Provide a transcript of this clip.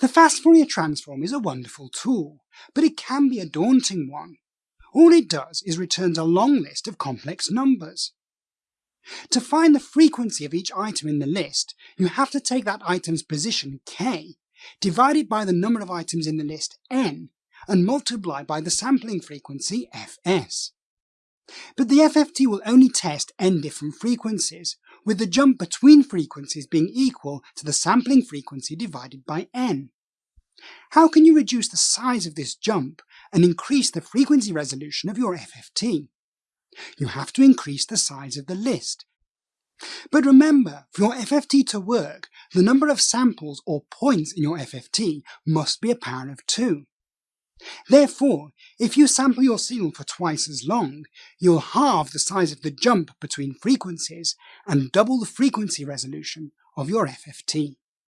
The fast Fourier transform is a wonderful tool, but it can be a daunting one. All it does is returns a long list of complex numbers. To find the frequency of each item in the list, you have to take that item's position k, divide it by the number of items in the list n, and multiply by the sampling frequency fs. But the FFT will only test n different frequencies, with the jump between frequencies being equal to the sampling frequency divided by n. How can you reduce the size of this jump and increase the frequency resolution of your FFT? You have to increase the size of the list. But remember, for your FFT to work, the number of samples or points in your FFT must be a power of 2. Therefore, if you sample your signal for twice as long, you'll halve the size of the jump between frequencies and double the frequency resolution of your FFT.